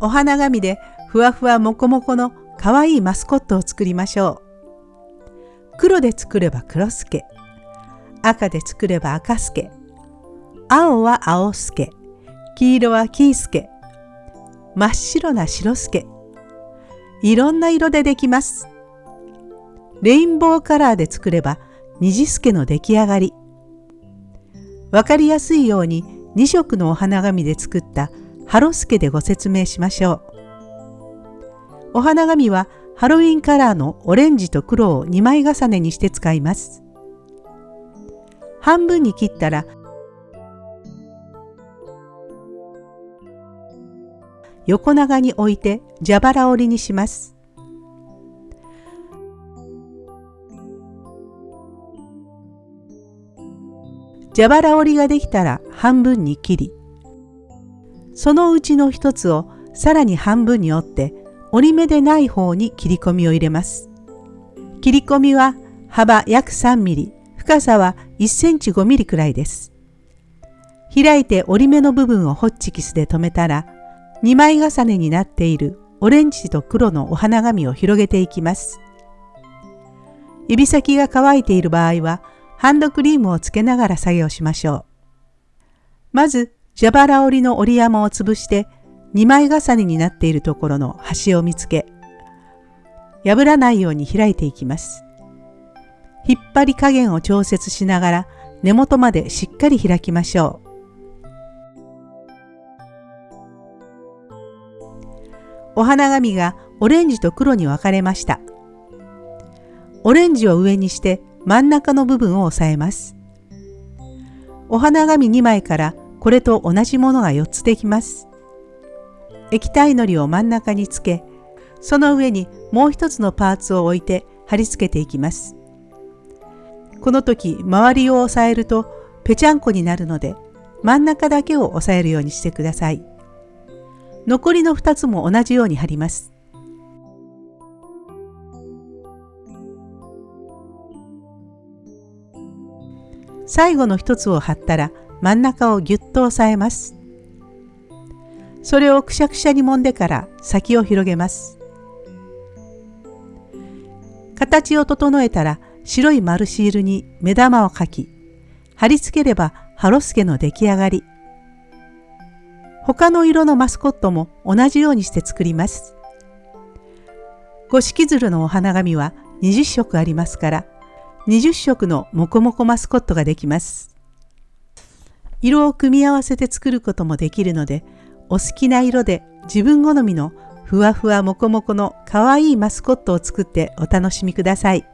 お花紙でふわふわもこもこのかわいいマスコットを作りましょう。黒で作れば黒助。赤で作れば赤助。青は青助。黄色は黄助。真っ白な白助。いろんな色でできます。レインボーカラーで作れば虹助の出来上がり。わかりやすいように2色のお花紙で作ったハロスケでご説明しましょう。お花紙はハロウィンカラーのオレンジと黒を2枚重ねにして使います。半分に切ったら横長に置いて蛇腹折りにします。蛇腹折りができたら半分に切りそのうちの一つをさらに半分に折って折り目でない方に切り込みを入れます。切り込みは幅約3ミリ、深さは1センチ5ミリくらいです。開いて折り目の部分をホッチキスで留めたら、2枚重ねになっているオレンジと黒のお花紙を広げていきます。指先が乾いている場合は、ハンドクリームをつけながら作業しましょう。まず、蛇腹折りの折り山を潰して2枚重ねになっているところの端を見つけ破らないように開いていきます。引っ張り加減を調節しながら根元までしっかり開きましょう。お花紙がオレンジと黒に分かれました。オレンジを上にして真ん中の部分を押さえます。お花紙2枚からこれと同じものが4つできます。液体のりを真ん中につけ、その上にもう一つのパーツを置いて貼り付けていきます。この時周りを押さえるとぺちゃんこになるので真ん中だけを押さえるようにしてください。残りの2つも同じように貼ります。最後の1つを貼ったら真ん中をぎゅっと押さえます。それをくしゃくしゃに揉んでから先を広げます。形を整えたら白い丸シールに目玉を描き、貼り付ければハロスケの出来上がり。他の色のマスコットも同じようにして作ります。五色鶴のお花紙は20色ありますから、20色のモコモコマスコットができます。色を組み合わせて作ることもできるので、お好きな色で自分好みのふわふわもこもこのかわいいマスコットを作ってお楽しみください。